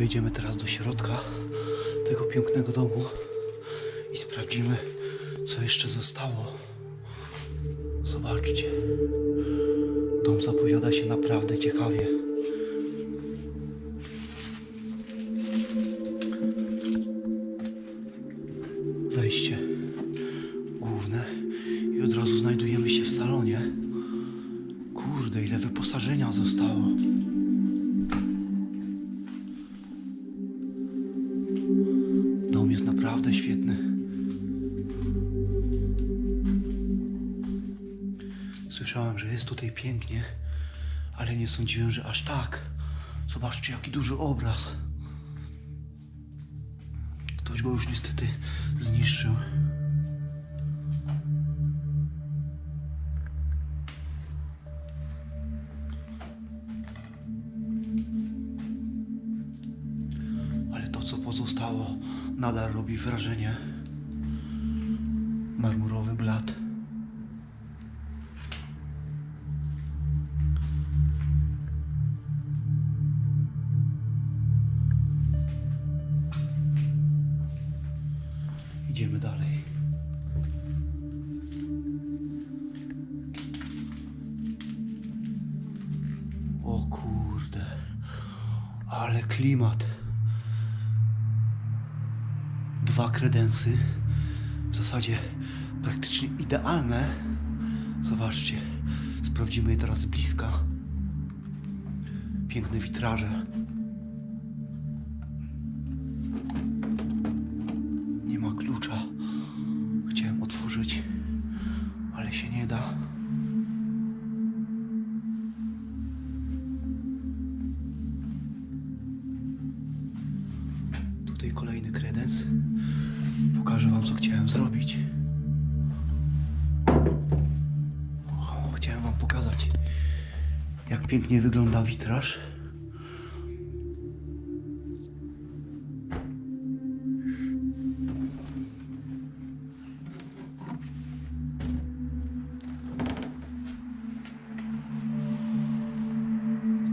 Wejdziemy teraz do środka tego pięknego domu i sprawdzimy, co jeszcze zostało. Zobaczcie. Dom zapowiada się naprawdę ciekawie. Słyszałem, że jest tutaj pięknie, ale nie sądziłem, że aż tak. Zobaczcie, jaki duży obraz. Ktoś go już niestety zniszczył. Ale to, co pozostało, nadal robi wrażenie. Klimat. Dwa kredensy, w zasadzie praktycznie idealne. Zobaczcie, sprawdzimy je teraz z bliska. Piękne witraże. Pięknie wygląda witraż.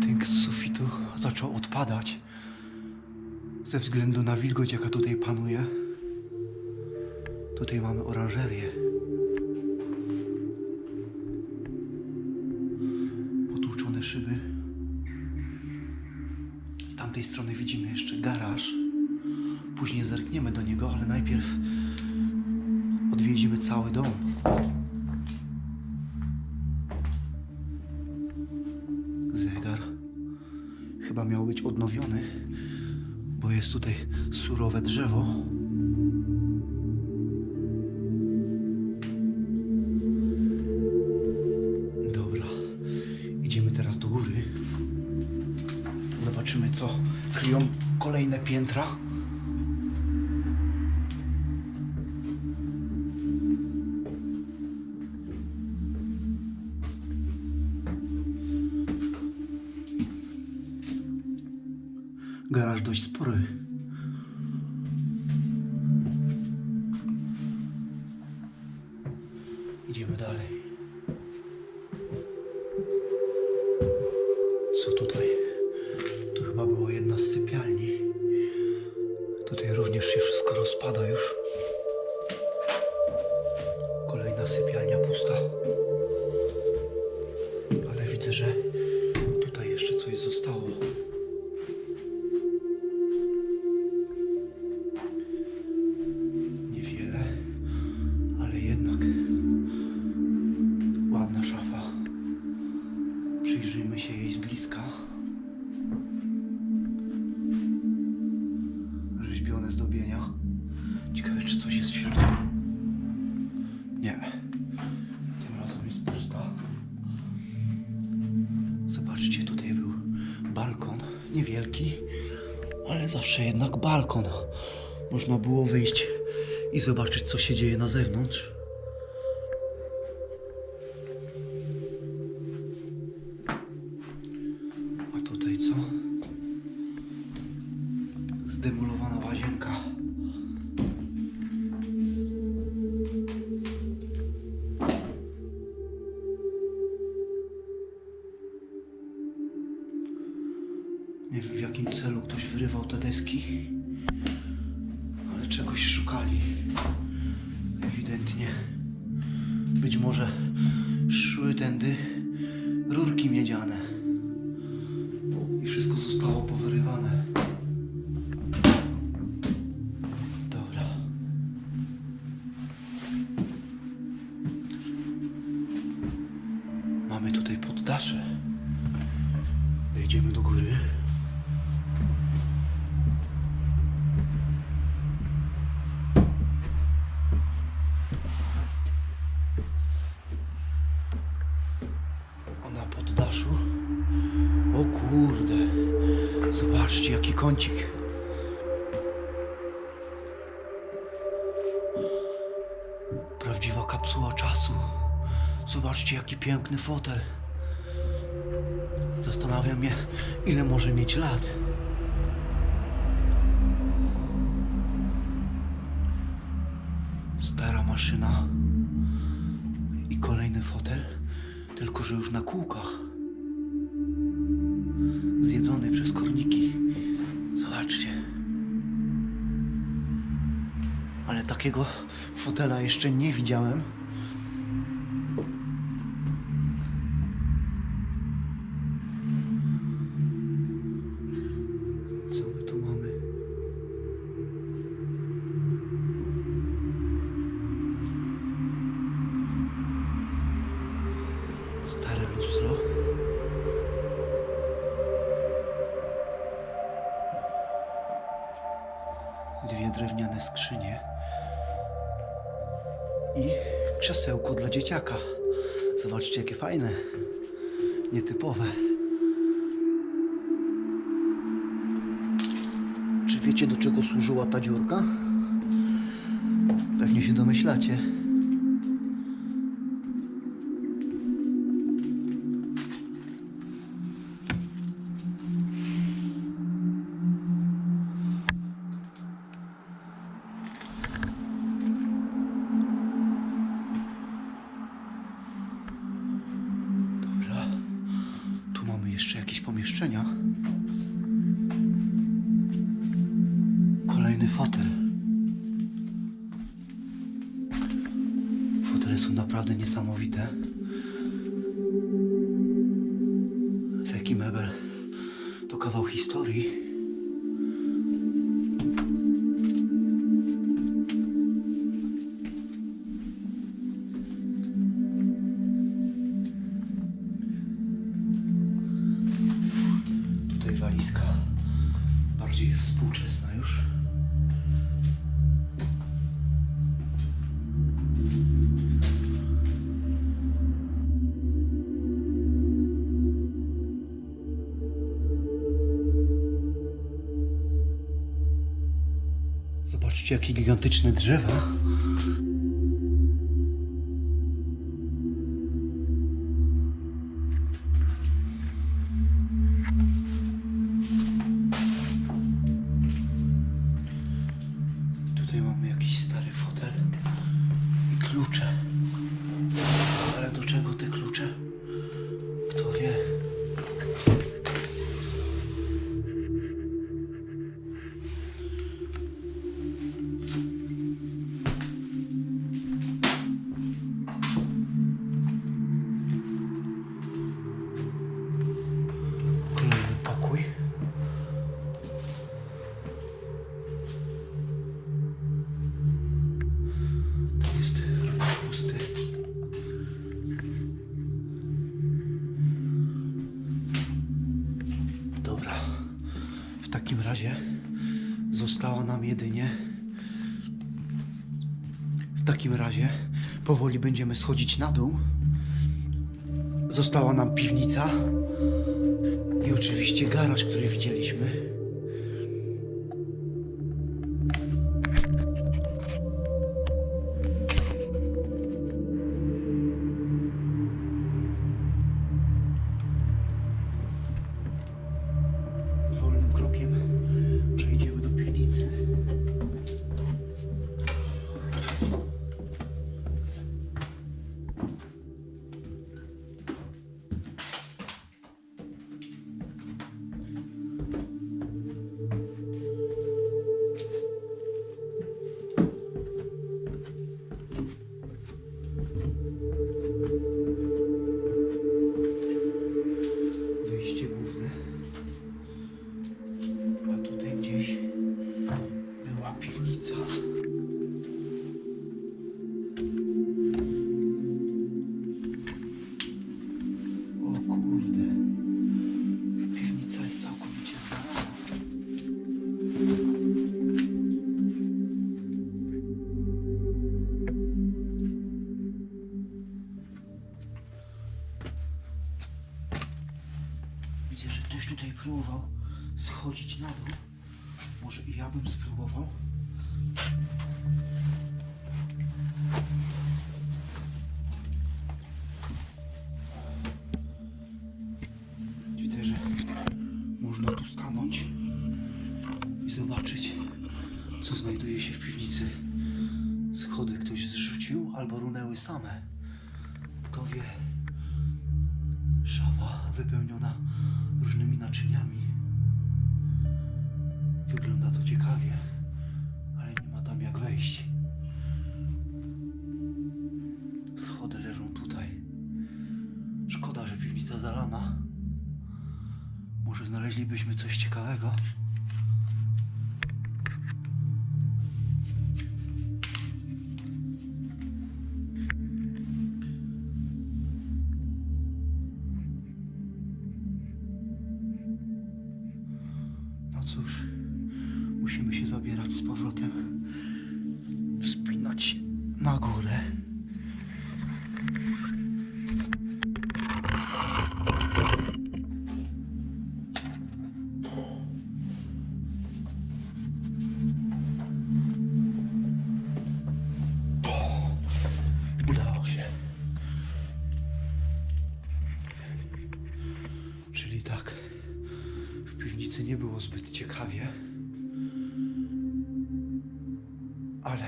Tynk z sufitu zaczął odpadać ze względu na wilgoć, jaka tutaj panuje. Tutaj mamy oranżerię. Chyba miał być odnowiony, bo jest tutaj surowe drzewo. Dobra, idziemy teraz do góry. Zobaczymy, co kryją kolejne piętra. гараж дочь споры. Można było wyjść i zobaczyć, co się dzieje na zewnątrz. Estavam para kapsuła czasu. Zobaczcie jaki piękny fotel. Zastanawiam mnie, ile może mieć lat. Jeszcze nie widziałem. Nietypowe. Czy wiecie, do czego służyła ta dziurka? Pewnie się domyślacie. Kolejny fotel. Fotele są naprawdę niesamowite. Z jaki mebel? To kawał historii. Jakie gigantyczne drzewa. W takim razie została nam jedynie. W takim razie powoli będziemy schodzić na dół. Została nam piwnica i oczywiście garaż, który widzieliśmy. Stanąć i zobaczyć, co znajduje się w piwnicy. Schody ktoś zrzucił albo runęły same. Kto wie. Szafa wypełniona różnymi naczyniami. Znaleźlibyśmy coś ciekawego. Nie było zbyt ciekawie. Ale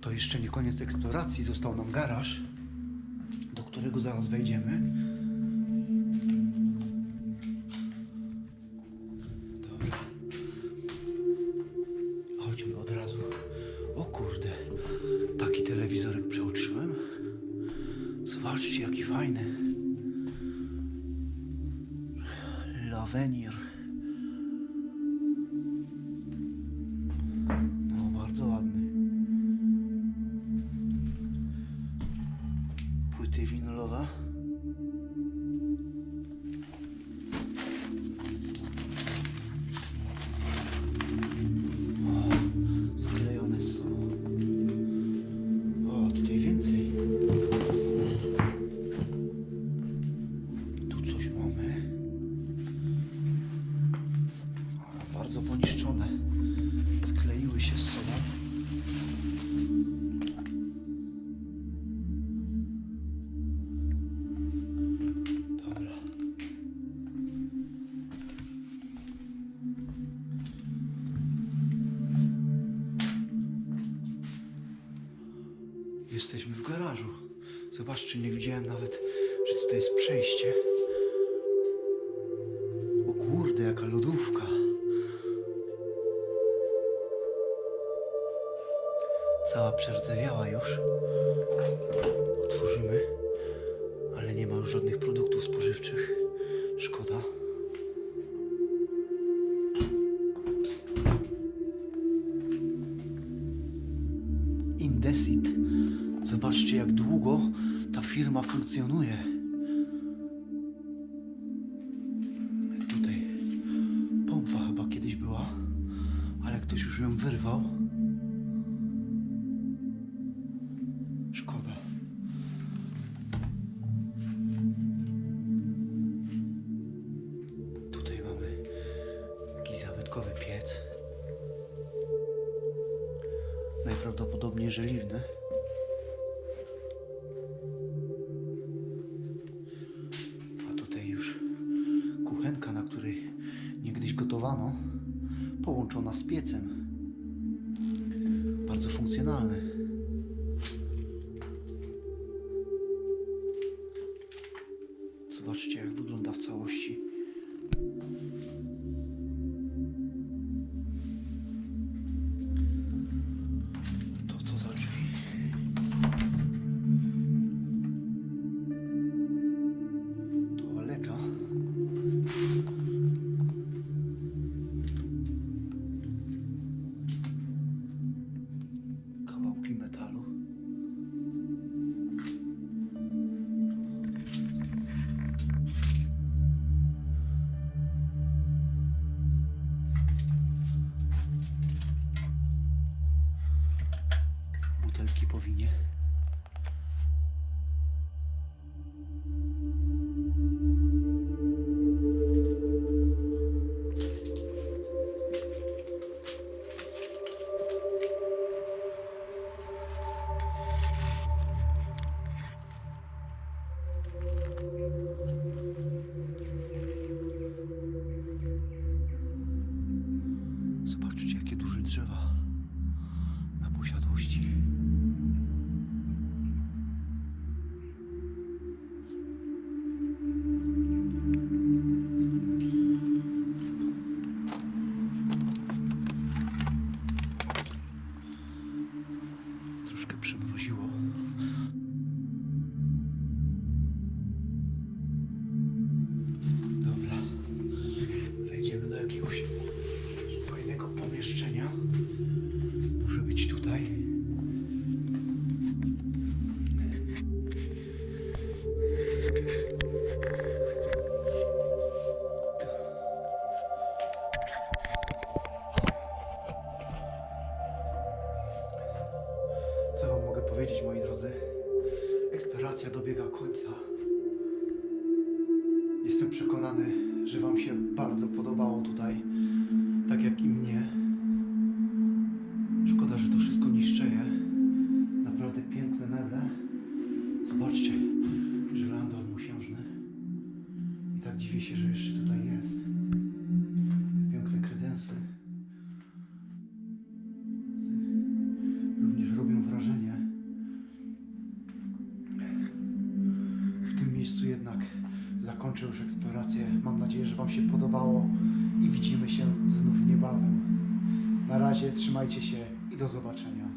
to jeszcze nie koniec eksploracji. Został nam garaż, do którego zaraz wejdziemy. Dobra. Chodźmy od razu. O kurde, taki telewizorek przeoczyłem. Zobaczcie, jaki fajny. Lavenir. Poniszczone. Skleiły się z sobą. Cała przerdzewiała już. Otworzymy, ale nie ma już żadnych produktów spożywczych. Szkoda. Indesit. Zobaczcie, jak długo ta firma funkcjonuje. Najprawdopodobniej żeliwny. A tutaj już kuchenka, na której niegdyś gotowano, połączona z piecem. Bardzo funkcjonalny. Zobaczcie, jak wygląda w całości. половине. już eksplorację. Mam nadzieję, że Wam się podobało i widzimy się znów niebawem. Na razie trzymajcie się i do zobaczenia.